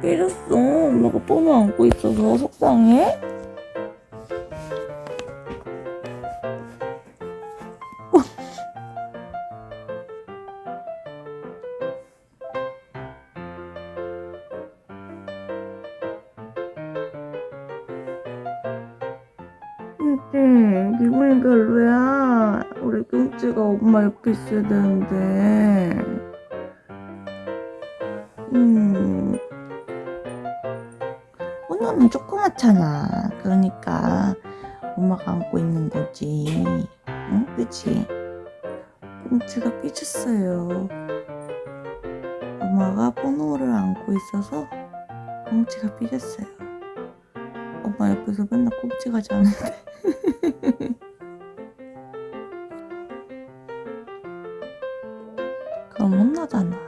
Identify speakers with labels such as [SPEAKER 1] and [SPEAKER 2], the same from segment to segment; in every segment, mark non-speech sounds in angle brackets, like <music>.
[SPEAKER 1] 삐졌어. 엄마가 번호 안고 있어서 속상해? 근데 기분이 별로야. 우리 끔찍가 엄마 옆에 있어야 되는데. 음. 오늘은 조그맣잖아. 그러니까 엄마가 안고 있는 거지. 응? 그치? 끔찍가 삐졌어요. 엄마가 번호를 안고 있어서 끔찍가 삐졌어요. 엄마 옆에서 맨날 꼼찍하지 않은데. <laughs> 그럼 혼나잖아.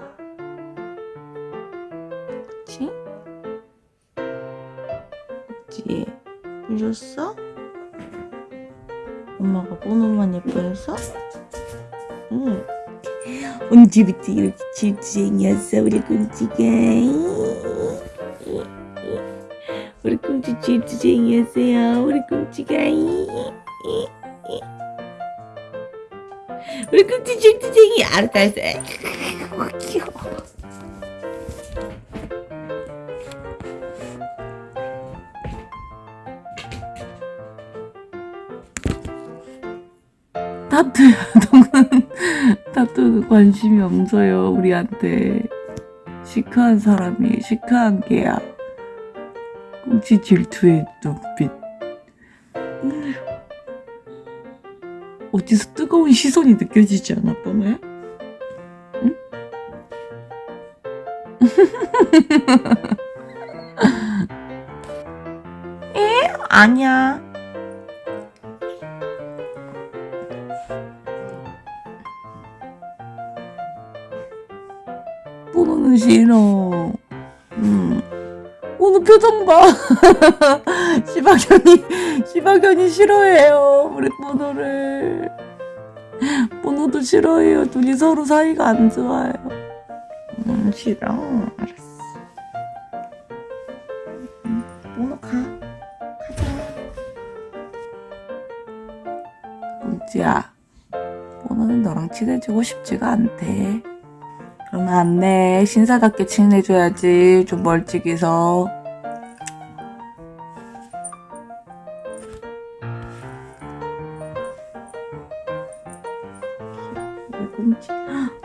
[SPEAKER 1] 그치? 삐졌어? 엄마가 번호만 예뻐해서? 응. 언제부터 이렇게 질투쟁이였어 우리 끔찍아 우리 끔찍 질투쟁이였어요 우리 끔찍아 우리 끔찍 질투쟁이 알았어 알았어 귀여워 타투야 너는 타투 관심이 없어요 우리한테 시크한 사람이 시크한 게야 꽁치 질투의 눈빛 어디서 뜨거운 시선이 느껴지지 않아 뻔해? 응? <laughs> 에? 아니야 번호는 싫어. 음. 오늘 표정 봐. <laughs> 시박현이, 시박현이 싫어해요. 우리 번호를. 번호도 싫어해요. 둘이 서로 사이가 안 좋아요. 음, 싫어. 알았어. 음, 번호 가. 가자. 꽁지야. 번호는 너랑 친해지고 싶지가 않대. 그러면 안 돼. 신사답게 친해줘야지. 좀 멀찍이서. 헉,